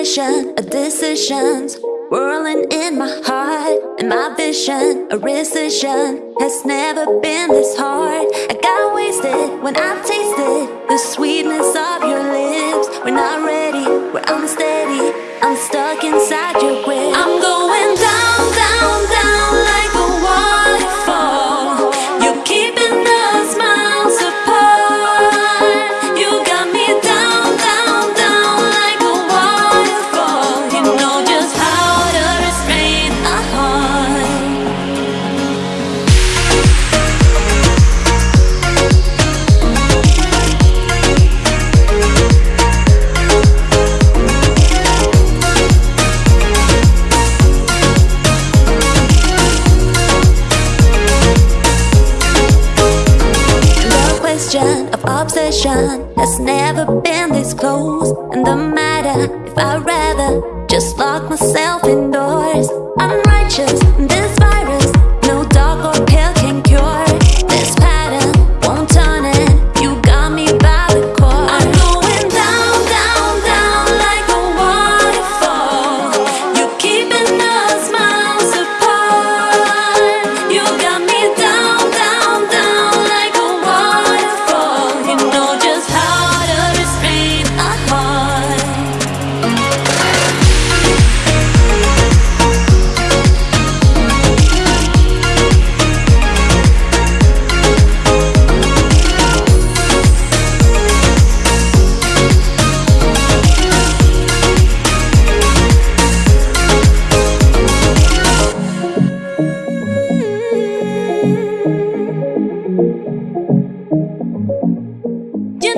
collision of decisions whirling in my heart. And my vision a rescission has never been this hard. I got wasted when i tasted the sweetness of your lips. We're not ready we're unsteady. I'm stuck inside your grip has never been this close. And the matter if I'd rather just lock myself indoors. I'm righteous, this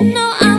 You know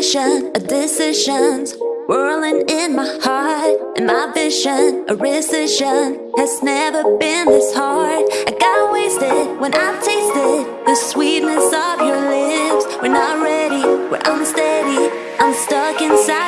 collision of decisions Whirling in my heart. And my vision A recession has never been this hard. I got wasted when I tasted The sweetness of your lips. We're not ready, we're unsteady. I'm stuck inside.